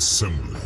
assembly.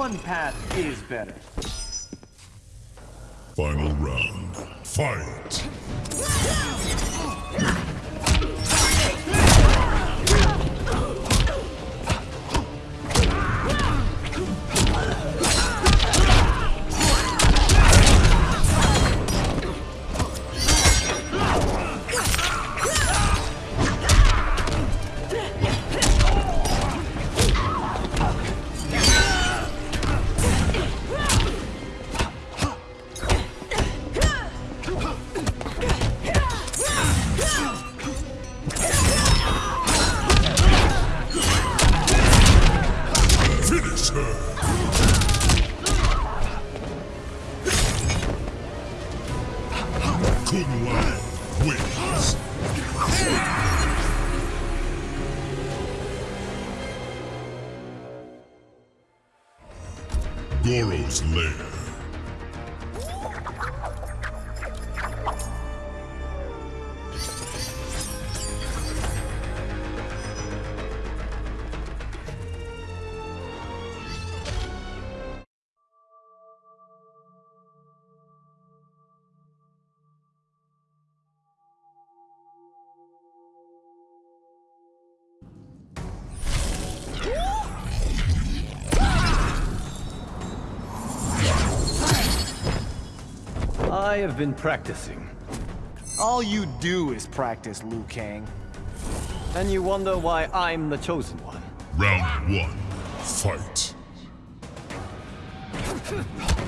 One path is better. Final round, fight. I have been practicing. All you do is practice, Liu Kang. And you wonder why I'm the chosen one. Round one. Fight.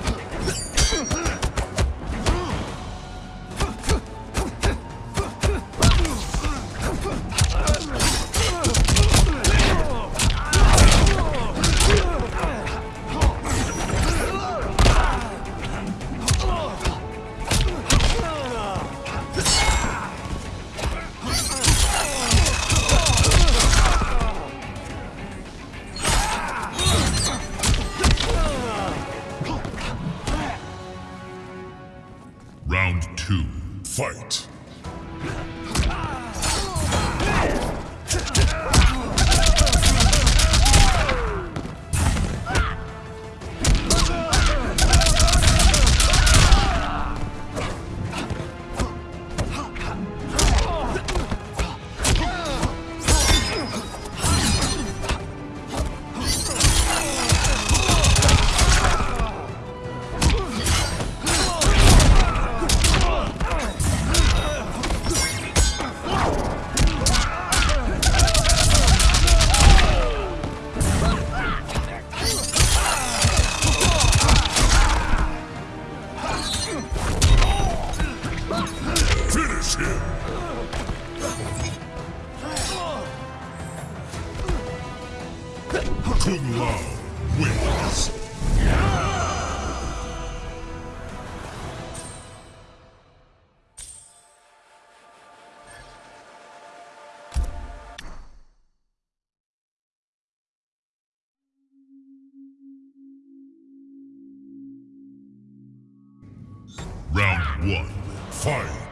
one. Fight.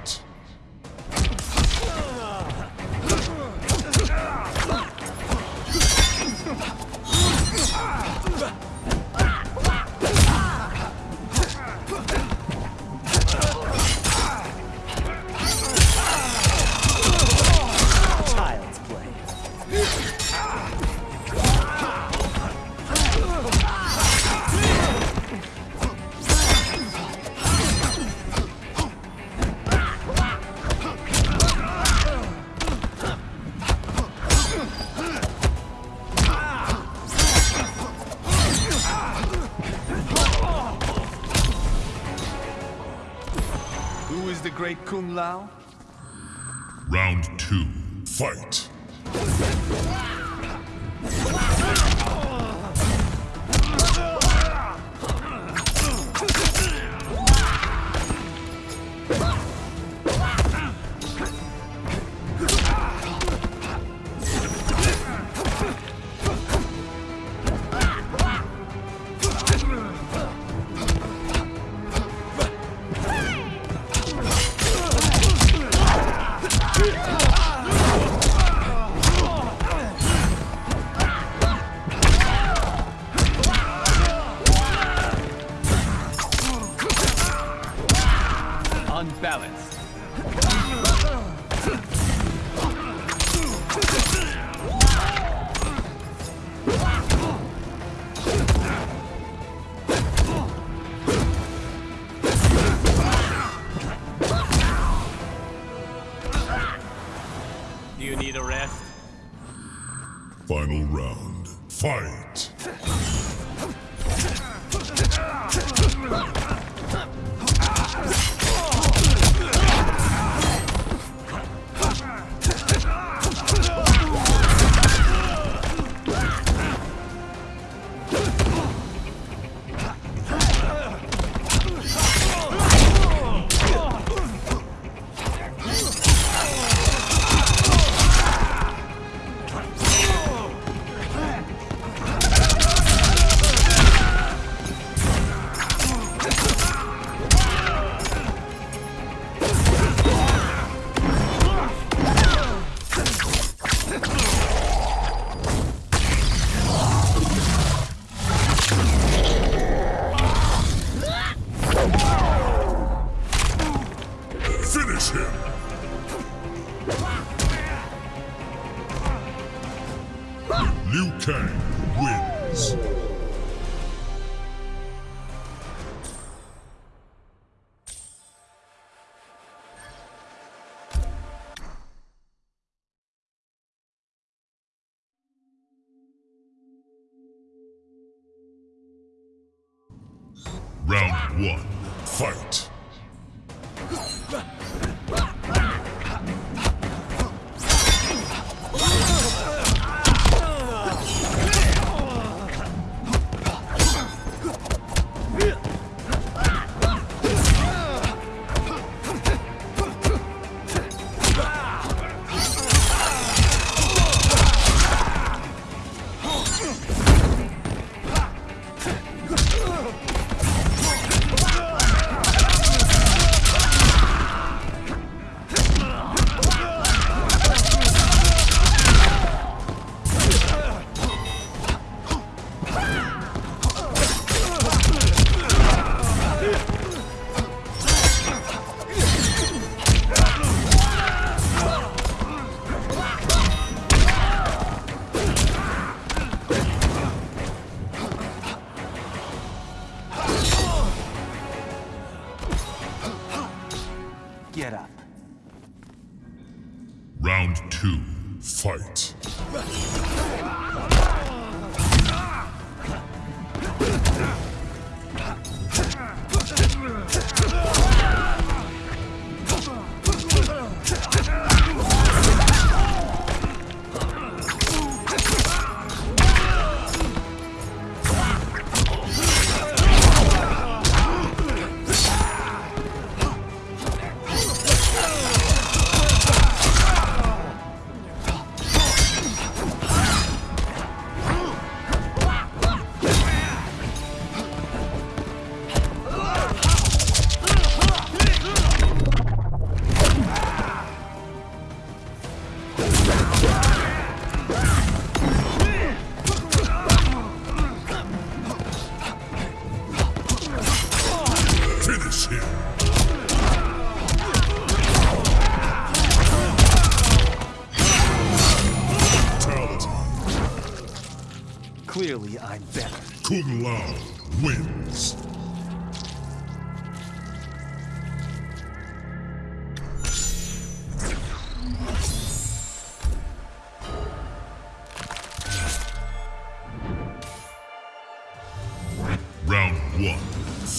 Great Kung Lao? Round two. Fight.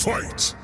Fight!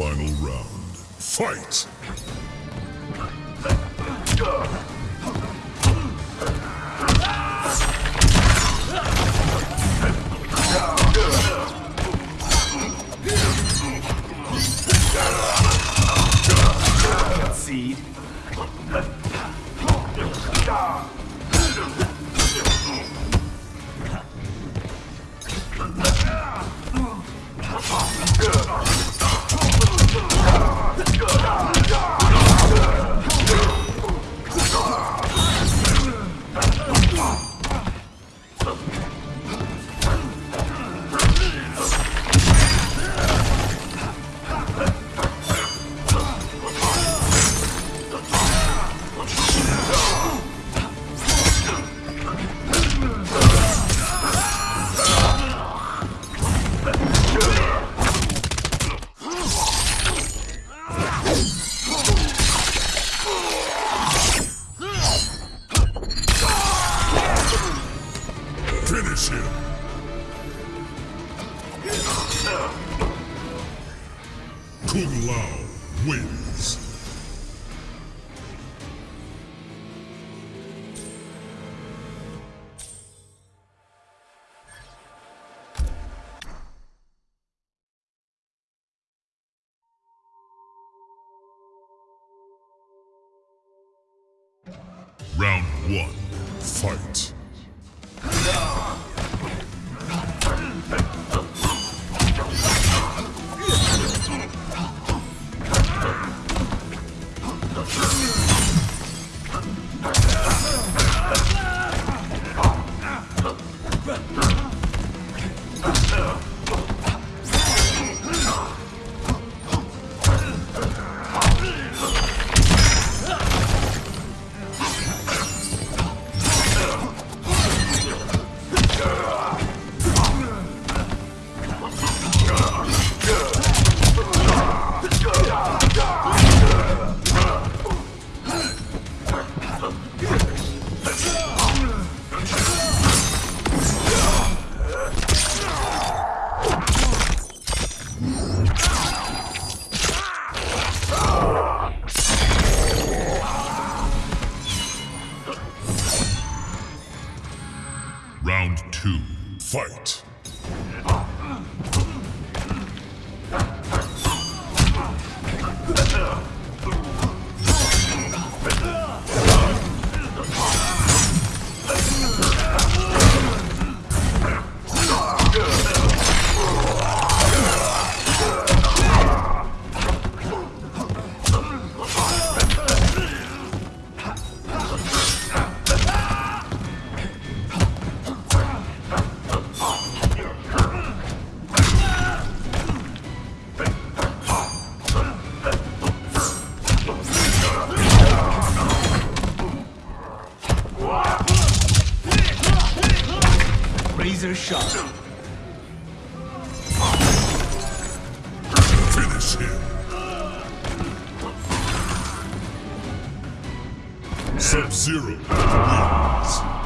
Final round, fight! Seed. One, fight. Sub-Zero wins.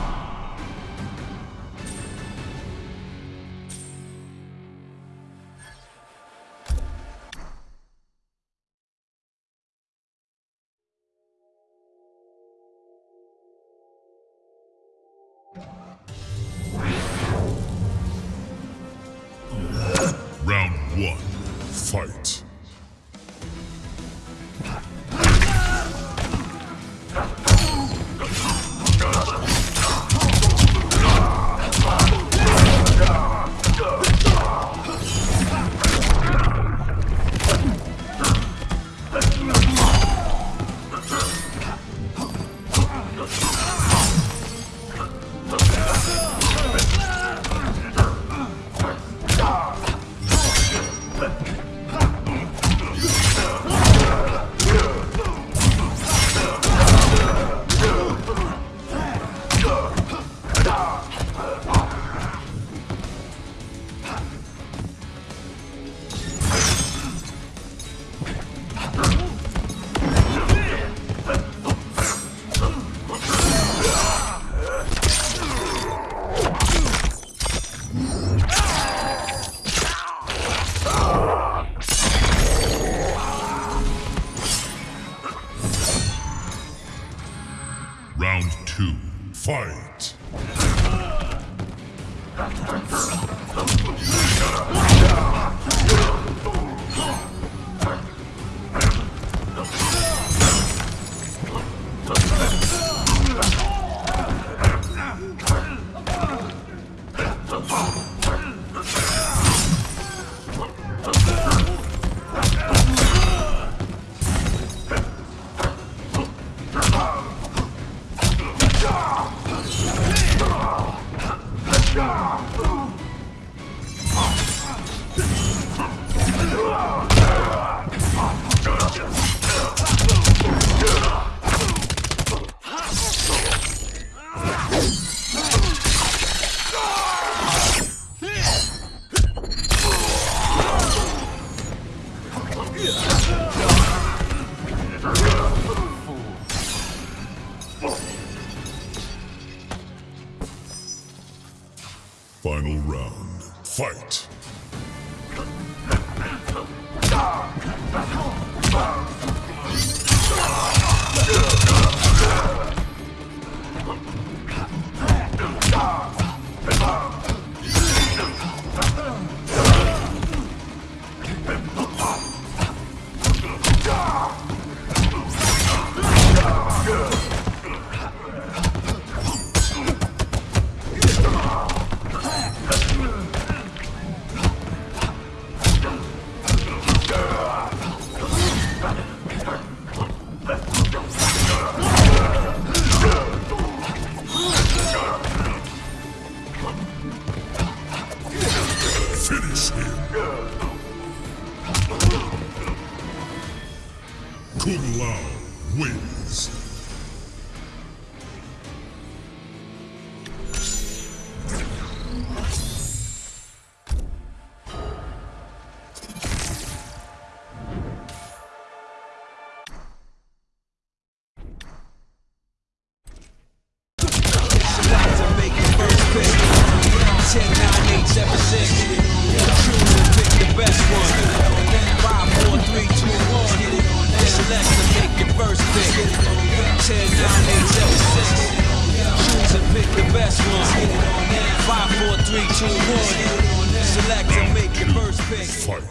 Kung Lao wins.